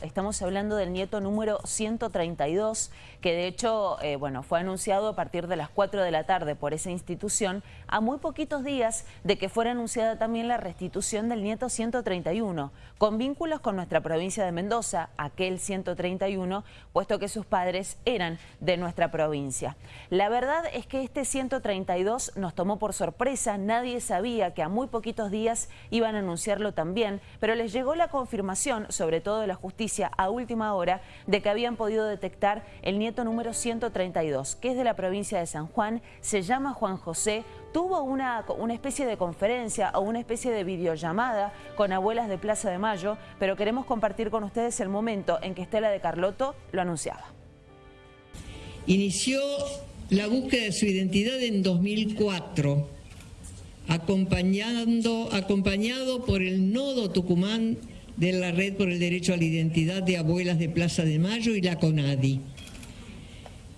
Estamos hablando del nieto número 132, que de hecho eh, bueno, fue anunciado a partir de las 4 de la tarde por esa institución, a muy poquitos días de que fuera anunciada también la restitución del nieto 131, con vínculos con nuestra provincia de Mendoza, aquel 131, puesto que sus padres eran de nuestra provincia. La verdad es que este 132 nos tomó por sorpresa, nadie sabía que a muy poquitos días iban a anunciarlo también, pero les llegó la confirmación, sobre todo de la justicia, a última hora de que habían podido detectar el nieto número 132, que es de la provincia de San Juan, se llama Juan José, tuvo una, una especie de conferencia o una especie de videollamada con abuelas de Plaza de Mayo, pero queremos compartir con ustedes el momento en que Estela de Carlotto lo anunciaba. Inició la búsqueda de su identidad en 2004, acompañando, acompañado por el Nodo Tucumán de la Red por el Derecho a la Identidad de Abuelas de Plaza de Mayo y la CONADI.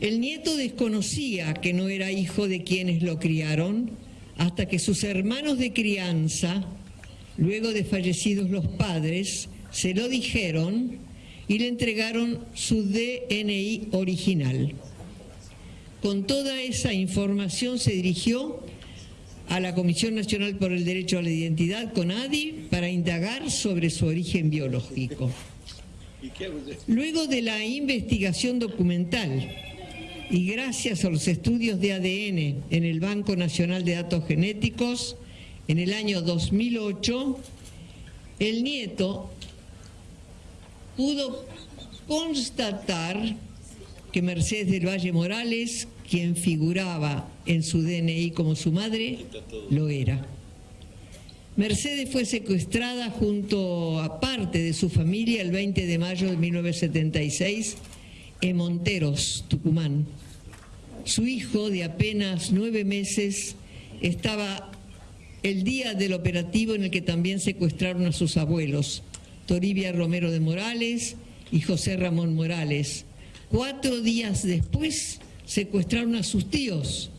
El nieto desconocía que no era hijo de quienes lo criaron hasta que sus hermanos de crianza, luego de fallecidos los padres, se lo dijeron y le entregaron su DNI original. Con toda esa información se dirigió a la Comisión Nacional por el Derecho a la Identidad, CONADI, para indagar sobre su origen biológico. Luego de la investigación documental y gracias a los estudios de ADN en el Banco Nacional de Datos Genéticos, en el año 2008, el nieto pudo constatar que Mercedes del Valle Morales, quien figuraba en su DNI como su madre, lo era. Mercedes fue secuestrada junto a parte de su familia el 20 de mayo de 1976 en Monteros, Tucumán. Su hijo, de apenas nueve meses, estaba el día del operativo en el que también secuestraron a sus abuelos, Toribia Romero de Morales y José Ramón Morales, Cuatro días después secuestraron a sus tíos,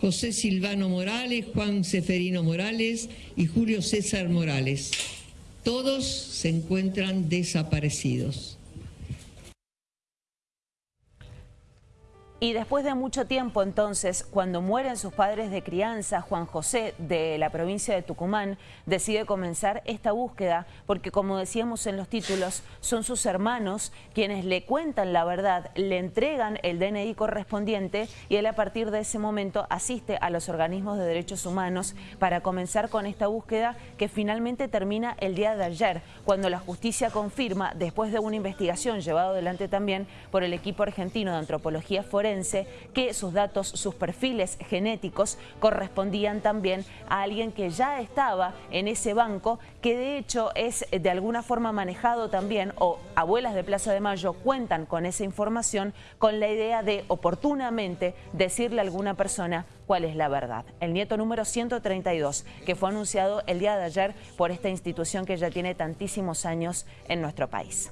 José Silvano Morales, Juan Seferino Morales y Julio César Morales. Todos se encuentran desaparecidos. Y después de mucho tiempo entonces, cuando mueren sus padres de crianza, Juan José de la provincia de Tucumán decide comenzar esta búsqueda porque como decíamos en los títulos, son sus hermanos quienes le cuentan la verdad, le entregan el DNI correspondiente y él a partir de ese momento asiste a los organismos de derechos humanos para comenzar con esta búsqueda que finalmente termina el día de ayer, cuando la justicia confirma, después de una investigación llevada adelante también por el equipo argentino de antropología que sus datos, sus perfiles genéticos correspondían también a alguien que ya estaba en ese banco, que de hecho es de alguna forma manejado también, o abuelas de Plaza de Mayo cuentan con esa información con la idea de oportunamente decirle a alguna persona cuál es la verdad. El nieto número 132, que fue anunciado el día de ayer por esta institución que ya tiene tantísimos años en nuestro país.